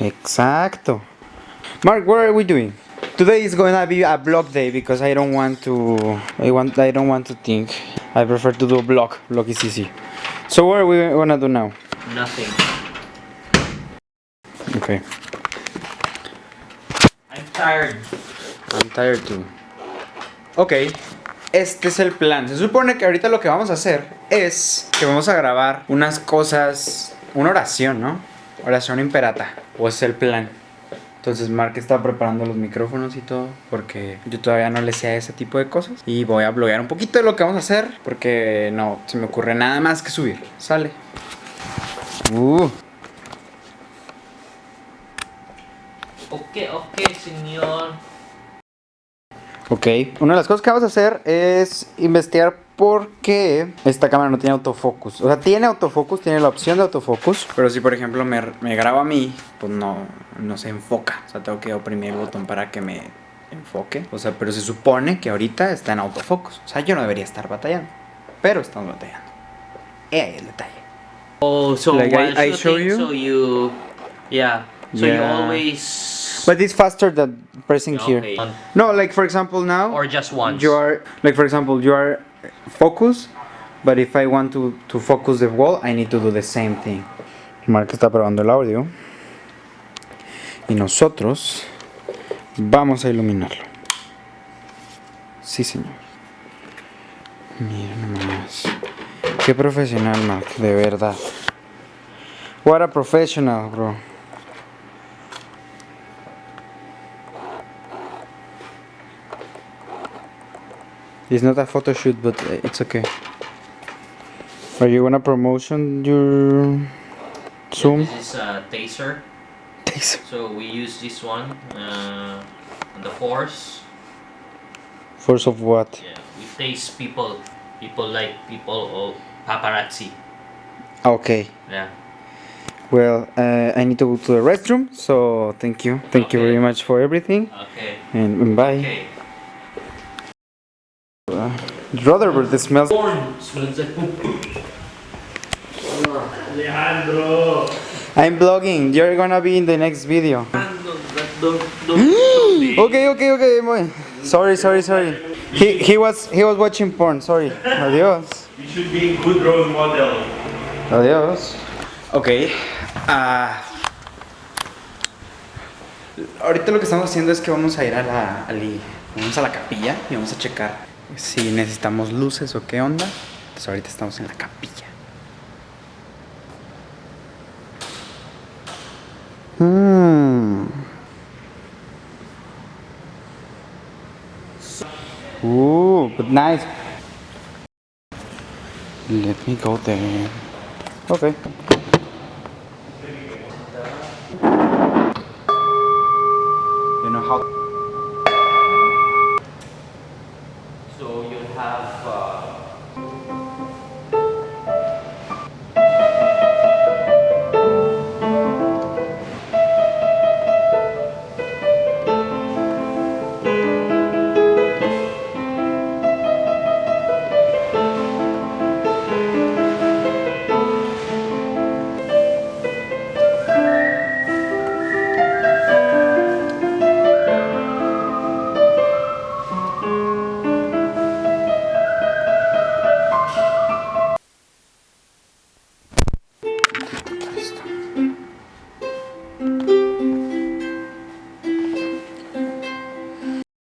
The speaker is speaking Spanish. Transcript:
Exacto. Mark, what are we doing? Today is gonna be a vlog day because I don't want to. I want. I don't want to think. I prefer to do a vlog. Vlog is easy. So what are we gonna do now? Nothing. Okay. I'm tired. I'm tired too. Ok, este es el plan. Se supone que ahorita lo que vamos a hacer es que vamos a grabar unas cosas, una oración, ¿no? Oración imperata. O es el plan. Entonces Mark está preparando los micrófonos y todo porque yo todavía no le sé a ese tipo de cosas. Y voy a bloguear un poquito de lo que vamos a hacer porque no se me ocurre nada más que subir. Sale. Uh. Ok, ok, señor. Ok, una de las cosas que vamos a hacer es investigar por qué esta cámara no tiene autofocus. O sea, tiene autofocus, tiene la opción de autofocus, pero si por ejemplo me, me graba a mí, pues no, no se enfoca. O sea, tengo que oprimir el botón para que me enfoque. O sea, pero se supone que ahorita está en autofocus. O sea, yo no debería estar batallando, pero estamos batallando. Y ahí el detalle. Oh, so Like, while I- I show you? so you, yeah, so you Yeah. always. But it's faster than pressing here. Okay. No, like for example now. Or just once. You are like for example you are focus, but if I want to to focus the wall, I need to do the same thing. Mark está probando el audio y nosotros vamos a iluminarlo. Sí, señor. Mira nomás. Qué profesional, Mark, de verdad. What a professional, bro. It's not a photo shoot, but uh, it's okay. Are you gonna promotion your Zoom? This is a taser. Takes So we use this one uh, on the force. force of what? Yeah, we tase people. People like people or paparazzi. Okay. Yeah. Well, uh, I need to go to the restroom, so thank you. Thank you very much for everything, Okay. and bye. Okay. Rutherford, this smells. Corn smells like poop. Alejandro, I'm vlogging. You're gonna be in the next video. Okay, okay, okay. boy. Sorry, sorry, sorry. He he was he was watching porn. Sorry. Adiós. you should be a good role model. Adiós. Ok. ah, ahorita lo que estamos haciendo es que vamos a ir a la, al- vamos a la capilla y vamos a checar si necesitamos luces o qué onda. Entonces ahorita estamos en la capilla. Hmm. Ooh, but nice. Let me go there. Okay. You know how